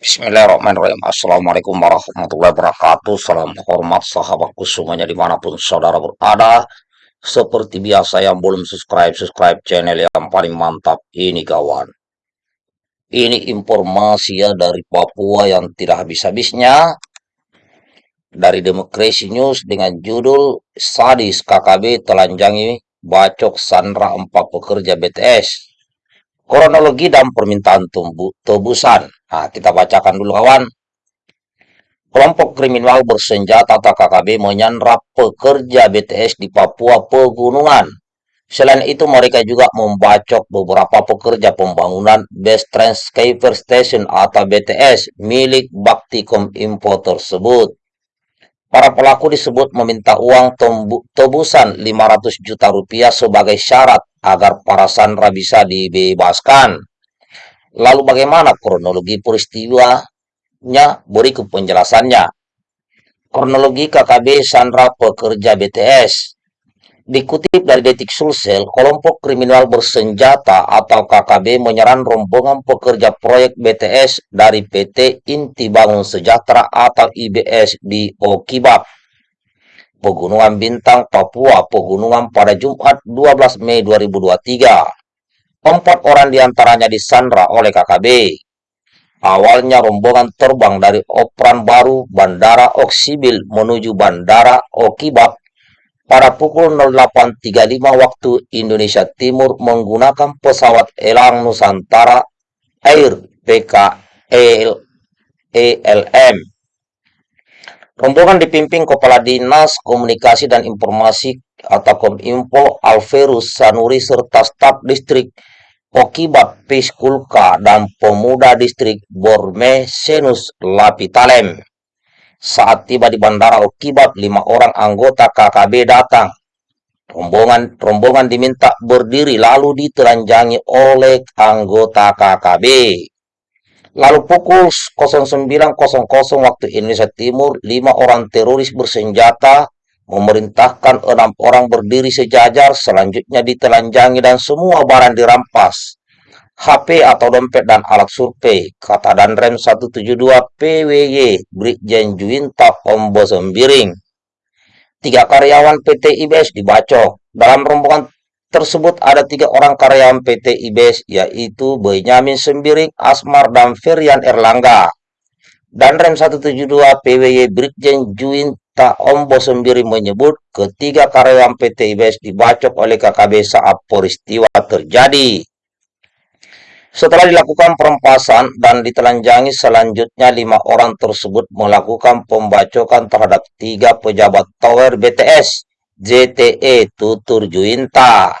Bismillahirrahmanirrahim. Assalamualaikum warahmatullahi wabarakatuh. Salam hormat sahabatku semuanya di mana pun saudara berada. Seperti biasa yang belum subscribe, subscribe channel yang paling mantap ini kawan. Ini informasi ya dari Papua yang tidak habis-habisnya. Dari Demokrasi News dengan judul Sadis KKB telanjangi bacok Sandra empat pekerja BTS. Kronologi dan permintaan tebusan. Nah, kita bacakan dulu kawan. Kelompok kriminal bersenjata atau KKB menyandra pekerja BTS di Papua Pegunungan. Selain itu, mereka juga membacok beberapa pekerja pembangunan Best Transceiver Station atau BTS milik Baktikom Info tersebut. Para pelaku disebut meminta uang tebusan 500 juta rupiah sebagai syarat agar para sandra bisa dibebaskan. Lalu bagaimana kronologi peristiwanya? Berikut penjelasannya. Kronologi KKB Sandra pekerja BTS. Dikutip dari Detik Sulsel, kelompok kriminal bersenjata atau KKB menyerang rombongan pekerja proyek BTS dari PT Inti Bangun Sejahtera atau IBS di Okibab, Pegunungan Bintang, Papua, Pegunungan pada Jumat 12 Mei 2023. Empat orang di antaranya disandra oleh KKB. Awalnya rombongan terbang dari Operan Baru Bandara Oksibil menuju Bandara Okibab pada pukul 08.35 waktu Indonesia Timur menggunakan pesawat Elang Nusantara Air PKL ELM. Rombongan dipimpin Kepala Dinas Komunikasi dan Informasi atau Kominfo Alverus Sanuri serta staf distrik Okibat Piskulka dan pemuda distrik Borme Senus Lapitalem. Saat tiba di bandara Okibat, lima orang anggota KKB datang. Rombongan rombongan diminta berdiri lalu ditelanjangi oleh anggota KKB. Lalu pukul 09.00 waktu Indonesia Timur, lima orang teroris bersenjata memerintahkan enam orang berdiri sejajar, selanjutnya ditelanjangi dan semua barang dirampas. HP atau dompet dan alat survei, kata Danrem 172 PWY, Brigjen Juwinta Ombo Sembiring. Tiga karyawan PT IBS dibacok. Dalam rombongan tersebut ada tiga orang karyawan PT IBS, yaitu Benyamin Sembiring, Asmar, dan Ferian Erlangga. Danrem 172 PWY Brigjen Juwinta Tak Ombo sendiri menyebut ketiga karyawan PT IBS dibacok oleh KKB saat peristiwa terjadi. Setelah dilakukan perempasan dan ditelanjangi selanjutnya lima orang tersebut melakukan pembacokan terhadap tiga pejabat tower BTS JTE Tutur Juinta.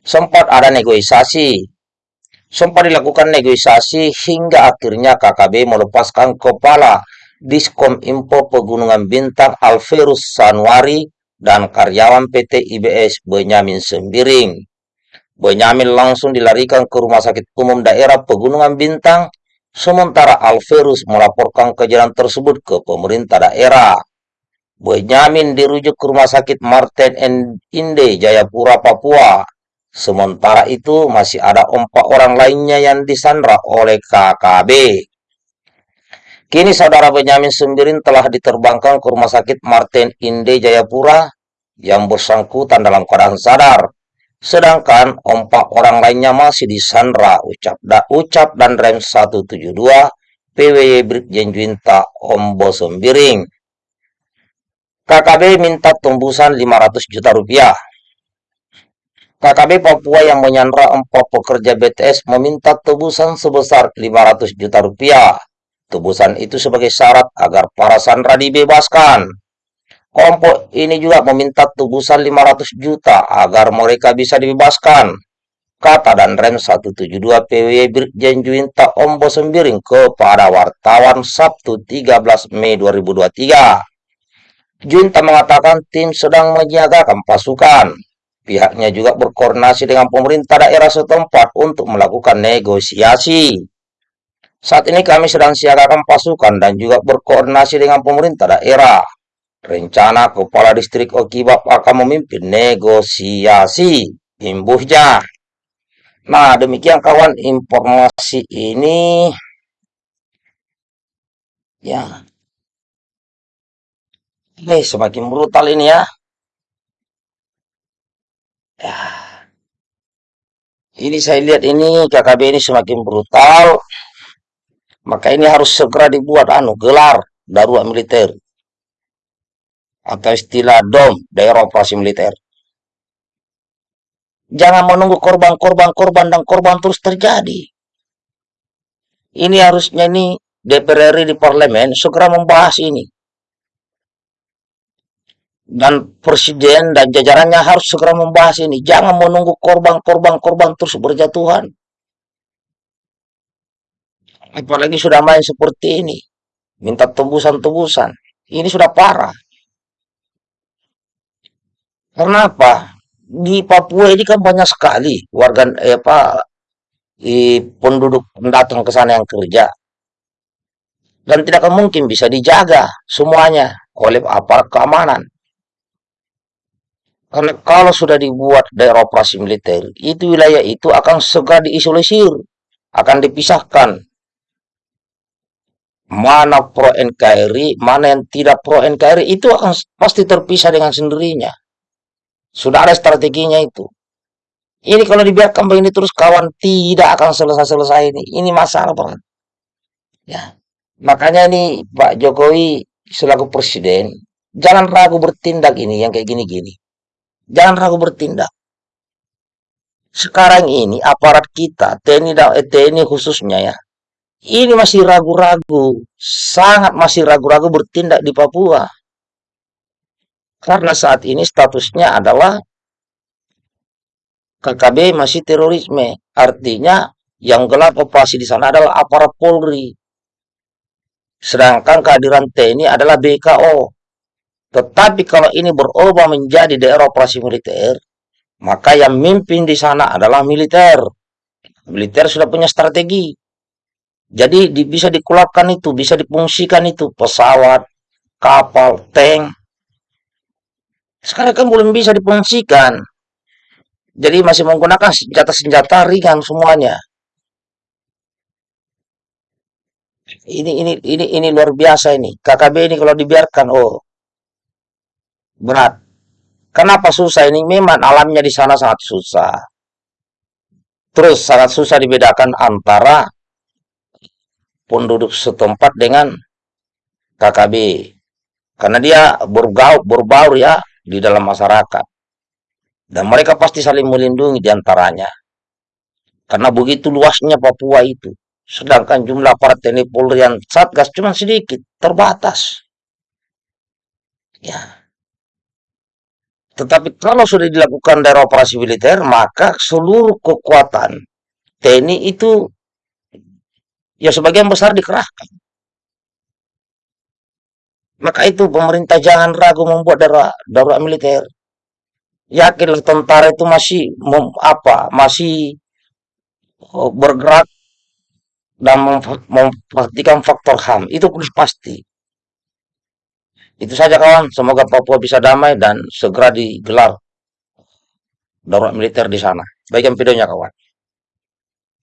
Sempat ada negosiasi. Sempat dilakukan negosiasi hingga akhirnya KKB melepaskan kepala Diskom Info Pegunungan Bintang Alverus Sanwari dan karyawan PT IBS Benyamin Sembiring. Benyamin langsung dilarikan ke Rumah Sakit Umum Daerah Pegunungan Bintang, sementara Alverus melaporkan kejadian tersebut ke pemerintah daerah. Benyamin dirujuk ke Rumah Sakit Martin Inde, Jayapura, Papua. Sementara itu, masih ada empat orang lainnya yang disandra oleh KKB. Kini saudara Benyamin Sembirin telah diterbangkan ke Rumah Sakit Martin Inde Jayapura yang bersangkutan dalam keadaan sadar. Sedangkan empat orang lainnya masih disandra ucap, da, ucap dan rem 172 PWY Brigjen Juinta Ombo Sembiring. KKB minta tembusan 500 juta rupiah. KKB Papua yang menyandra empat pekerja BTS meminta tebusan sebesar 500 juta rupiah. Tebusan itu sebagai syarat agar para sandra dibebaskan. Kelompok ini juga meminta tebusan 500 juta agar mereka bisa dibebaskan. Kata dan rem 172 PWY Brigjen Juinta Ombo Sembiring kepada wartawan Sabtu 13 Mei 2023. Juinta mengatakan tim sedang menyiagakan pasukan. Pihaknya juga berkoordinasi dengan pemerintah daerah setempat untuk melakukan negosiasi. Saat ini kami sedang siagakan pasukan dan juga berkoordinasi dengan pemerintah daerah. Rencana Kepala Distrik Okibab akan memimpin negosiasi. Imbuhnya. Nah, demikian kawan informasi ini. Ya, ini semakin brutal ini ya. Ya, ini saya lihat ini KKB ini semakin brutal, maka ini harus segera dibuat anu gelar darurat militer atau istilah DOM, daerah operasi militer. Jangan menunggu korban-korban korban dan korban terus terjadi. Ini harusnya ini DPR RI di parlemen segera membahas ini. Dan presiden dan jajarannya harus segera membahas ini. Jangan menunggu korban-korban korban terus berjatuhan. Apalagi sudah main seperti ini. Minta tebusan-tebusan. Ini sudah parah. Karena apa? Di Papua ini kan banyak sekali warga eh, apa i- penduduk pendatang ke sana yang kerja dan tidak mungkin bisa dijaga semuanya oleh aparat keamanan. Karena kalau sudah dibuat daerah operasi militer, itu wilayah itu akan segera diisolisir, akan dipisahkan. Mana pro NKRI, mana yang tidak pro NKRI, itu akan pasti terpisah dengan sendirinya. Sudah ada strateginya itu. Ini kalau dibiarkan begini terus kawan tidak akan selesai-selesai ini. Ini masalah banget. Ya. Makanya ini Pak Jokowi selaku presiden jangan ragu bertindak ini yang kayak gini-gini. Jangan ragu bertindak. Sekarang ini aparat kita, TNI dan eh, TNI khususnya ya, ini masih ragu-ragu, sangat masih ragu-ragu bertindak di Papua. Karena saat ini statusnya adalah KKB masih terorisme. Artinya yang gelap operasi di sana adalah aparat Polri. Sedangkan kehadiran TNI adalah BKO. Tetapi kalau ini berubah menjadi daerah operasi militer, maka yang mimpin di sana adalah militer. Militer sudah punya strategi. Jadi di- bisa dikulapkan itu, bisa difungsikan itu pesawat, kapal, tank. Sekarang kan belum bisa difungsikan. Jadi masih menggunakan senjata-senjata ringan semuanya. Ini ini ini ini luar biasa ini. KKB ini kalau dibiarkan, oh berat. Kenapa susah ini? Memang alamnya di sana sangat susah. Terus sangat susah dibedakan antara penduduk setempat dengan KKB. Karena dia bergaul, berbaur ya di dalam masyarakat. Dan mereka pasti saling melindungi di antaranya. Karena begitu luasnya Papua itu. Sedangkan jumlah aparat TNI Polri yang Satgas cuma sedikit, terbatas. Ya, tetapi kalau sudah dilakukan daerah operasi militer, maka seluruh kekuatan TNI itu ya sebagian besar dikerahkan. Maka itu pemerintah jangan ragu membuat daerah darurat militer. Yakinlah tentara itu masih mem- apa? Masih oh, bergerak dan memper- memperhatikan faktor HAM. Itu pun pasti. Itu saja kawan. Semoga Papua bisa damai dan segera digelar darurat militer di sana. Bagian videonya kawan.